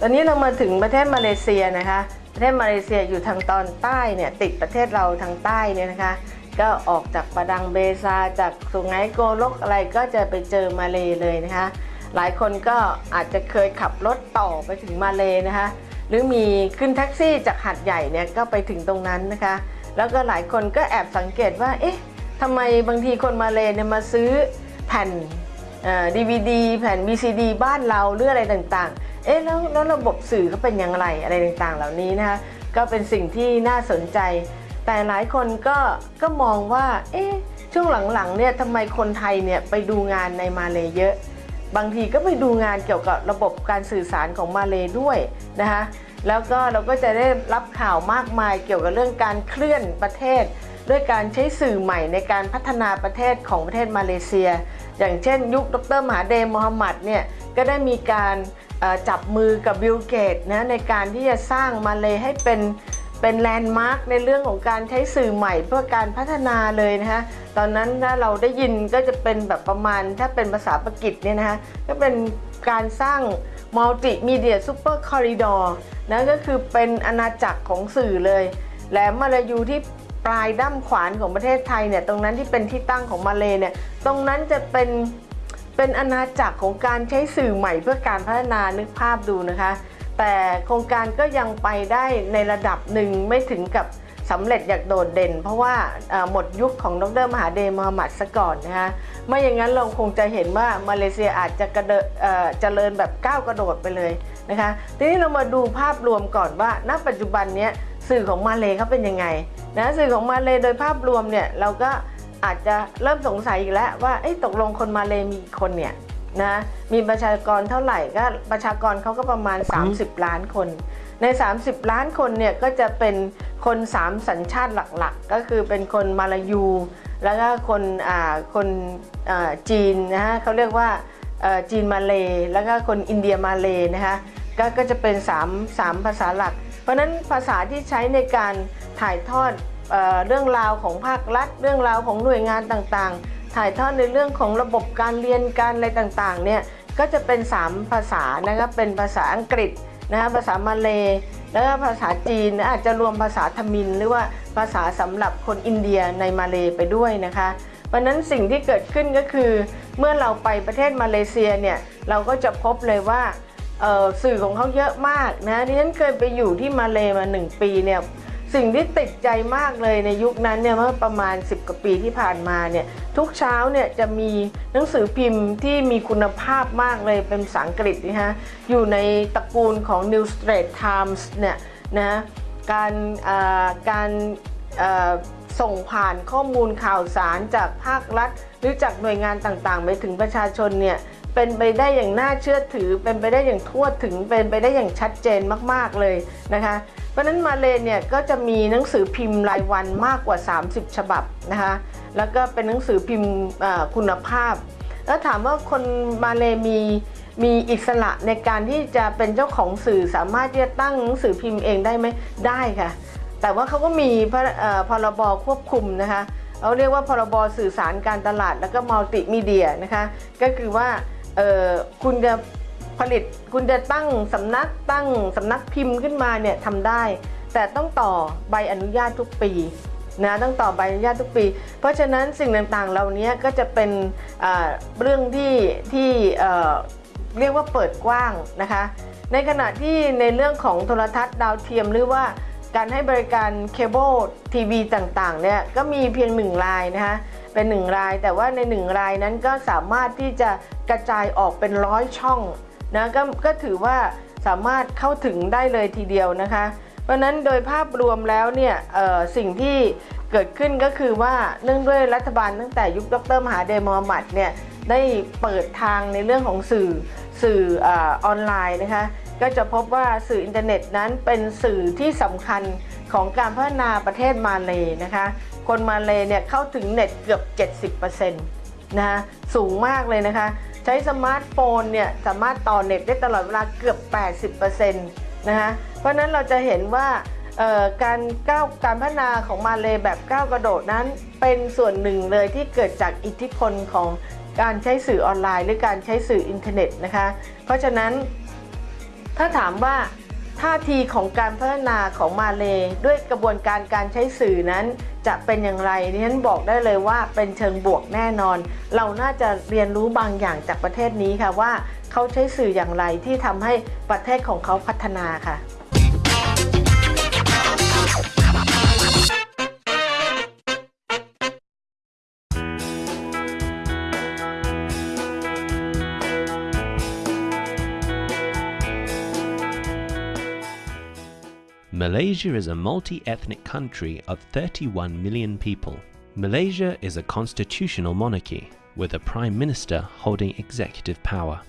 ตอนนี้เรามาถึงประเทศมาเลเซียนะคะ ประเทศมาเลเซียอยู่ทางตอนใต้เนี่ยติดประเทศเราทางใต้เนี่ยนะคะ ก็ออกจากปะดังเบซาจากสุไหงโกลกอะไรก็จะไปเจอมาเลเลยนะคะ หลายคนก็อาจจะเคยขับรถต่อไปถึงมาเลนะคะ หรือมีขึ้นแท็กซี่จากหัดใหญ่เนี่ยก็ไปถึงตรงนั้นนะคะ แล้วก็หลายคนก็แอบสังเกตว่าเอ๊ะทำไมบางทีคนมาเลเนี่ยมาซื้อแผ่นดีวีดีแผ่น VCD บ้านเราหรืออะไรต่างๆ เอ๊ะแล้วแล้วระบบสื่อเขาเป็นอย่างไรอะไรต่างๆ เหล่านี้นะคะก็เป็นสิ่งที่น่าสนใจ แต่หลายคนก็ก็มองว่า เอ๊ะช่วงหลังๆเนี่ยทำไมคนไทยเนี่ยไปดูงานในมาเลเยอะ บางทีก็ไปดูงานเกี่ยวกับระบบการสื่อสารของมาเลยด้วยนะคะแล้วก็เราก็จะได้รับข่าวมากมายเกี่ยวกับเรื่องการเคลื่อนประเทศ ด้วยการใช้สื่อใหม่ในการพัฒนาประเทศของประเทศมาเลเซีย อย่างเช่นยุคดร.มหาเธร์ มูฮัมหมัดเนี่ยก็ได้มีการ จับมือกับบิลเกตส์นะในการที่จะสร้างมาเลให้เป็นเป็น landmark ในเรื่องของการใช้สื่อใหม่เพื่อการพัฒนาเลยนะคะตอนนั้นถ้าเราได้ยินก็จะเป็นแบบประมาณถ้าเป็นภาษาอังกฤษเนี่ยนะคะก็เป็นการสร้าง Multimedia Super Corridor นะก็คือเป็นอาณาจักรของสื่อเลย แหลมมาลายูที่ปลายด้ามขวานของประเทศไทยเนี่ยตรงนั้นที่เป็นที่ตั้งของมาเลเนี่ยตรงนั้นจะเป็น เป็นอาณาจักรของการใช้สื่อใหม่เพื่อการพัฒนานึกภาพดูนะคะ แต่โครงการก็ยังไปได้ในระดับหนึ่งไม่ถึงกับสำเร็จอย่างโดดเด่น เพราะว่าหมดยุคของดรมหาเดมหมัดซะก่อนนะคะไม่อย่างนั้นเราคงจะเห็นว่ามาเลเซียอาจจะกระเดเอ่อเจริญแบบก้าวกระโดดไปเลยนะคะทีนี้เรามาดูภาพรวมก่อนว่า ณปัจจุบันนี้สื่อของมาเลเขาเป็นยังไงนะสื่อของมาเลโดยภาพรวมเนี่ยเราก็ อาจจะเริ่มสงสัยอีกแล้วว่าเอ๊ะตกลงคนมาเลมีกี่คนเนี่ยนะมีประชากรเท่าไหร่ก็ประชากรเขาก็ประมาณ 30 ล้านคน ใน 30 ล้านคนเนี่ยก็จะเป็นคน 3 สัญชาติหลักๆ ก็คือเป็นคนมาลายู แล้วก็คนอ่าคนอ่าจีนนะฮะเขาเรียกว่าเอ่อจีนมาเลแล้วก็คนอินเดียมาเลนะคะก็ก็จะเป็น 3 3 ภาษาหลัก เพราะฉะนั้นภาษาที่ใช้ในการถ่ายทอด เเรื่องราวของภาครัฐ เรื่องราวของหน่วยงานต่างๆ ถ่ายทอดในเรื่องของระบบการเรียนการอะไรต่างๆเนี่ยก็จะเป็น 3 ภาษานะครับเป็นภาษาอังกฤษนะภาษามาเลแล้วก็ภาษาจีนอาจจะรวมภาษาทมิน หรือว่าภาษาสำหรับคนอินเดียในมาเลไปด้วยนะคะเพราะฉะนั้นสิ่งที่เกิดขึ้นก็คือ เมื่อเราไปประเทศมาเลเซียเนี่ยเราก็จะพบเลยว่าสื่อของเขาเยอะมากนะดิฉันเคยไปอยู่ที่มาเลมาหนึ่งปีเนี่ย สิ่งที่ติดใจมากเลยในยุคนั้นเนี่ยเมื่อประมาณ 10กว่าปีที่ผ่านมาเนี่ยทุกเช้าเนี่ยจะมีหนังสือพิมพ์ที่มีคุณภาพมากเลยเป็นภาษาอังกฤษนะฮะอยู่ในตระกูลของ New Straits Times เนี่ยนะการอ่อการอ่อส่งผ่านข้อมูลข่าวสารจากภาครัฐ หรือจากหน่วยงานต่างๆ ไปถึงประชาชนเนี่ย เป็นไปได้อย่างน่าเชื่อถือ เป็นไปได้อย่างทั่วถึง เป็นไปได้อย่างชัดเจนมากๆเลยนะคะ เพราะนั้นมาเลเนี่ยก็จะมีหนังสือพิมพ์รายวันมากกว่า 30 ฉบับนะคะ แล้วก็เป็นหนังสือพิมพ์คุณภาพ แล้วถามว่าคนมาเลมีมีอิสระในการที่จะเป็นเจ้าของสื่อสามารถที่จะตั้งหนังสือพิมพ์เองได้ไหมได้ค่ะ แต่ว่าเขาก็มีพระเอ่อพรบควบคุมนะคะเขาเรียกว่าพรบสื่อสารการตลาดแล้วก็มัลติมีเดียนะคะ ก็คือว่า เออคุณจะผลิตคุณจะตั้งสำนักตั้งสำนักพิมพ์ขึ้นมาเนี่ยทำได้ แต่ต้องต่อใบอนุญาตทุกปีนะต้องต่อใบอนุญาตทุกปี เพราะฉะนั้นสิ่งต่างๆเหล่านี้ก็จะเป็นเรื่องที่ที่เอ่อเรียกว่าเปิดกว้างนะคะ ในขณะที่ในเรื่องของโทรทัศน์ดาวเทียมหรือว่าการให้บริการเคเบิลทีวีต่างๆเนี่ยก็มีเพียงหนึ่งรายนะคะ เป็นหนึ่งราย แต่ว่าในหนึ่งรายนั้นก็สามารถที่จะกระจายออกเป็นร้อยช่องนะก็ก็ถือว่าสามารถเข้าถึงได้เลยทีเดียวนะคะ เพราะนั้นโดยภาพรวมแล้วเนี่ยสิ่งที่เกิดขึ้นก็คือว่าเนื่องด้วยรัฐบาลตั้งแต่ยุคดรมหาเดมอมัดเนี่ยได้เปิดทางในเรื่องของสื่อสื่อออนไลน์นะคะก็จะพบว่าสื่ออินเทอร์เน็ตนั้นเป็นสื่อที่สำคัญของการพัฒนาประเทศมาเลนะคะ คนมาเลเนี่ยเข้าถึงเน็ตเกือบ 70%นะคะสูงมากเลยนะคะ ใช้สมาร์ทโฟนเนี่ยสามารถต่อเน็ตได้ตลอดเวลาเกือบ 80%นะคะเพราะนั้นเราจะเห็นว่าการก้าวการพัฒนาของมาเลแบบก้าวกระโดดนั้นเป็นส่วนหนึ่งเลยที่เกิดจากอิทธิพลของการใช้สื่อออนไลน์ หรือการใช้สื่ออินเทอร์เน็ตนะคะ เพราะฉะนั้น ถ้าถามว่าท่าทีของการพัฒนาของมาเลด้วยกระบวนการการใช้สื่อนั้น จะเป็นอย่างไรดิฉันบอกได้เลยว่าเป็นเชิงบวกแน่นอน เราน่าจะเรียนรู้บางอย่างจากประเทศนี้ค่ะว่าเขาใช้สื่ออย่างไรที่ทำให้ประเทศของเขาพัฒนาค่ะ Malaysia is a multi ethnic country of 31 million people. Malaysia is a constitutional monarchy, with a prime minister holding executive power.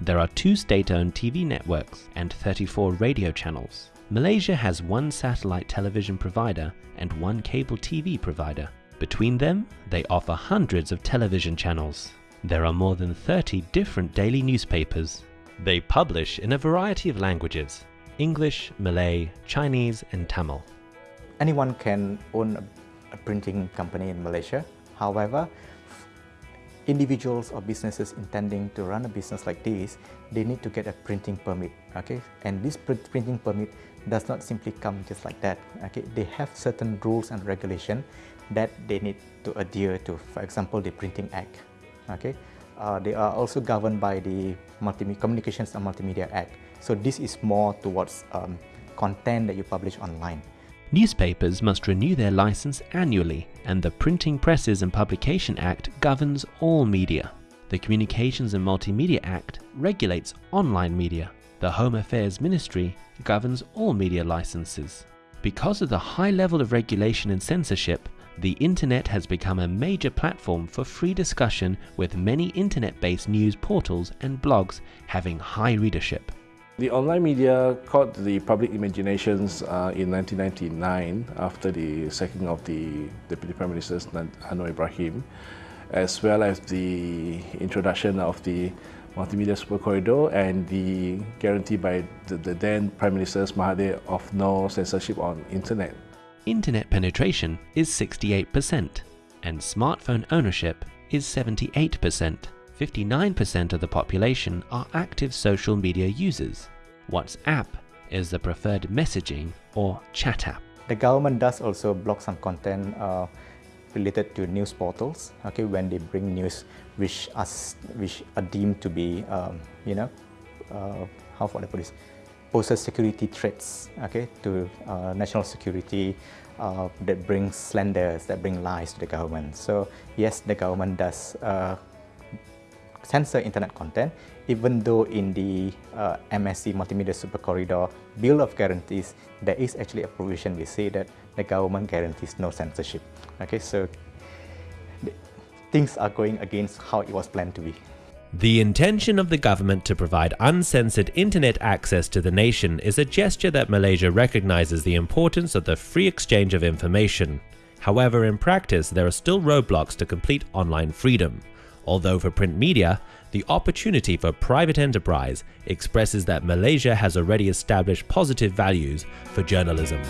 There are two state owned TV networks and 34 radio channels. Malaysia has one satellite television provider and one cable TV provider. Between them, they offer hundreds of television channels. There are more than 30 different daily newspapers. They publish in a variety of languages English, Malay, Chinese, and Tamil. anyone can own a, printing company in Malaysia. However, individuals or businesses intending to run a business like this, they need to get a printing permit. Okay, and this pr- printing permit does not simply come just like that. Okay, they have certain rules and regulation that they need to adhere to. For example, the Printing Act. Okay, uh, they are also governed by the Multimedia Communications and Multimedia Act. So this is more towards um, content that you publish online. Newspapers must renew their license annually, and the Printing Presses and Publication Act governs all media. The Communications and Multimedia Act regulates online media. The Home Affairs Ministry governs all media licenses. Because of the high level of regulation and censorship, the internet has become a major platform for free discussion with many internet based news portals and blogs having high readership. The online media caught the public imaginations uh, in 1999 after the sacking of the Deputy Prime Minister Anwar Ibrahim, as well as the introduction of the Multimedia Super Corridor and the guarantee by the, the then Prime Minister Mahathir of no censorship on internet. Internet penetration is 68%, and smartphone ownership is 78%. 59% of the population are active social media users. WhatsApp is the preferred messaging or chat app. The government does also block some content uh, related to news portals. Okay, when they bring news which are which are deemed to be, um, you know, uh, how would the police, poses security threats. Okay, to uh, national security. Uh, that brings slanders, that bring lies to the government. So yes, the government does uh, censor internet content, even though in the uh, MSC Multimedia Super Corridor Bill of Guarantees, there is actually a provision we say that the government guarantees no censorship. Okay, so things are going against how it was planned to be. The intention of the government to provide uncensored internet access to the nation is a gesture that Malaysia recognizes the importance of the free exchange of information. However, in practice, there are still roadblocks to complete online freedom. Although for print media, the opportunity for private enterprise expresses that Malaysia has already established positive values for journalism.